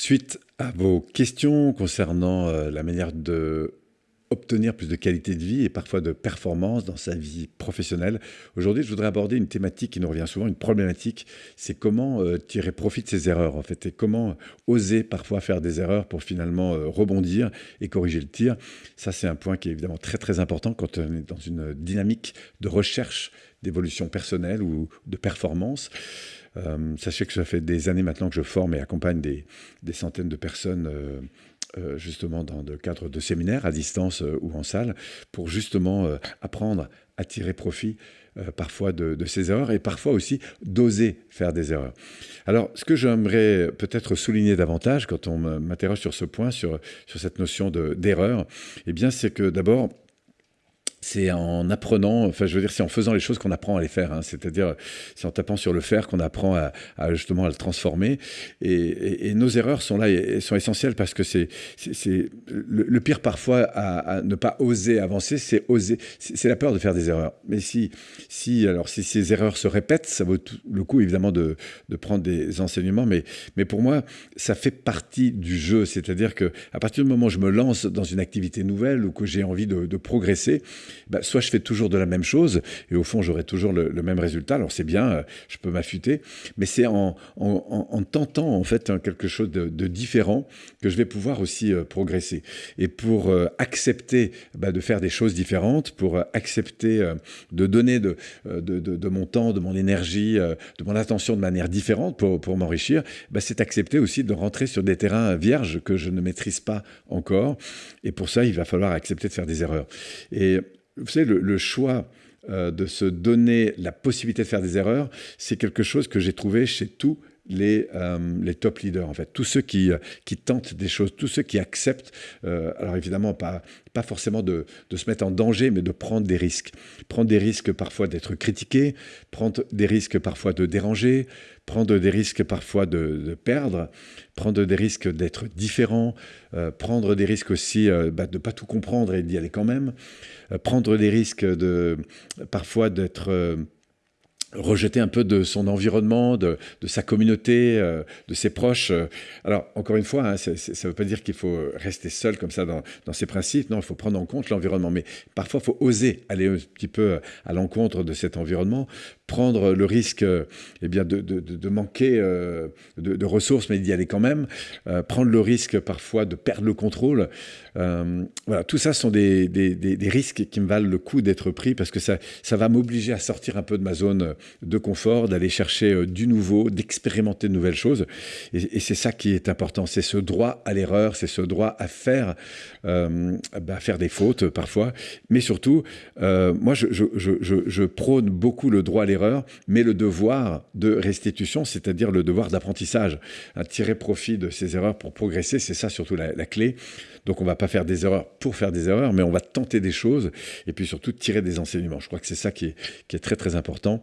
Suite à vos questions concernant euh, la manière de obtenir plus de qualité de vie et parfois de performance dans sa vie professionnelle. Aujourd'hui, je voudrais aborder une thématique qui nous revient souvent, une problématique, c'est comment euh, tirer profit de ses erreurs en fait et comment oser parfois faire des erreurs pour finalement euh, rebondir et corriger le tir. Ça, c'est un point qui est évidemment très très important quand on est dans une dynamique de recherche d'évolution personnelle ou de performance. Euh, sachez que ça fait des années maintenant que je forme et accompagne des, centaines de personnes euh, euh, justement dans le cadre de séminaires à distance ou en salle pour justement apprendre à tirer profit parfois de, de, ces erreurs et parfois aussi d'oser faire des erreurs. Alors, ce que j'aimerais peut-être souligner davantage quand on m'interroge sur ce point, sur, cette notion d'erreur, eh bien, c'est que d'abord, c'est en apprenant, enfin je veux dire, c'est en faisant les choses qu'on apprend à les faire. Hein. C'est-à-dire, c'est en tapant sur le fer qu'on apprend à, justement à le transformer. Et, nos erreurs sont là, sont essentielles parce que c'est le, pire parfois à, ne pas oser avancer, c'est oser, c'est la peur de faire des erreurs. Mais si, si, alors si ces erreurs se répètent, ça vaut le coup évidemment de, prendre des enseignements. Mais, mais pour moi, ça fait partie du jeu. C'est-à-dire que à partir du moment où je me lance dans une activité nouvelle ou que j'ai envie de progresser, bah, soit je fais toujours de la même chose et au fond j'aurai toujours le, même résultat. Alors c'est bien, euh, je peux m'affûter, mais c'est en, tentant en fait hein, quelque chose de, différent que je vais pouvoir aussi euh, progresser. Et pour euh, accepter bah, de faire des choses différentes, pour accepter de donner de, de, mon temps, de mon énergie, de mon attention de manière différente pour, pour m'enrichir, bah, c'est accepter aussi de rentrer sur des terrains vierges que je ne maîtrise pas encore. Et pour ça, il va falloir accepter de faire des erreurs. Et vous savez, le, choix euh, de se donner la possibilité de faire des erreurs, c'est quelque chose que j'ai trouvé chez tous les, euh, les, top leaders, en fait. Tous ceux qui, euh, qui, tentent des choses, tous ceux qui acceptent, alors évidemment, pas, pas forcément de, de, se mettre en danger, mais de prendre des risques. Prendre des risques parfois d'être critiqué, prendre des risques parfois de déranger, prendre des risques parfois de, perdre, prendre des risques d'être différent, euh, prendre des risques aussi euh, bah, de ne pas tout comprendre et d'y aller quand même, euh, prendre des risques de parfois d'être rejeter un peu de son environnement, de, sa communauté, euh, de ses proches. Alors, encore une fois, hein, ça ne veut pas dire qu'il faut rester seul comme ça dans, ses principes. Non, il faut prendre en compte l'environnement. Mais parfois, il faut oser aller un petit peu à l'encontre de cet environnement, prendre le risque eh bien, de, manquer euh, de, ressources, mais d'y aller quand même, euh, prendre le risque parfois de perdre le contrôle. voilà, tout ça sont des, des, risques qui me valent le coup d'être pris parce que ça, ça va m'obliger à sortir un peu de ma zone de confort, d'aller chercher euh, du nouveau, d'expérimenter de nouvelles choses. Et, c'est ça qui est important, c'est ce droit à l'erreur, c'est ce droit à faire, euh, bah, faire des fautes parfois, mais surtout, euh, moi je, prône beaucoup le droit à l'erreur, mais le devoir de restitution, c'est-à-dire le devoir d'apprentissage, à tirer profit de ces erreurs pour progresser, c'est ça surtout la, clé. Donc on va pas faire des erreurs pour faire des erreurs, mais on va tenter des choses et puis surtout tirer des enseignements. Je crois que c'est ça qui est très très important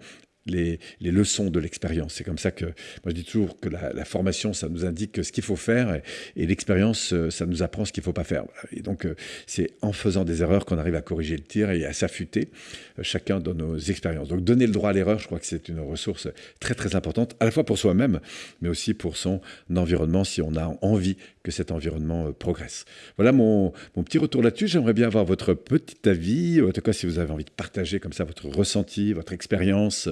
les, leçons de l'expérience. C'est comme ça que moi je dis toujours que la, formation, ça nous indique ce qu'il faut faire et, l'expérience, euh, ça nous apprend ce qu'il ne faut pas faire. Et donc euh, c'est en faisant des erreurs qu'on arrive à corriger le tir et à s'affûter euh, chacun dans nos expériences. Donc donner le droit à l'erreur, je crois que c'est une ressource très très importante, à la fois pour soi-même, mais aussi pour son environnement si on a envie que cet environnement progresse. Voilà mon, mon petit retour là-dessus. J'aimerais bien avoir votre petit avis, en tout cas si vous avez envie de partager comme ça votre ressenti, votre expérience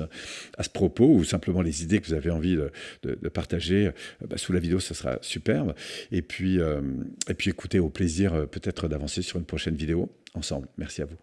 à ce propos ou simplement les idées que vous avez envie de, partager euh, bah, sous la vidéo, ce sera superbe. Et puis, euh, et puis écoutez, au plaisir euh, peut-être d'avancer sur une prochaine vidéo ensemble. Merci à vous.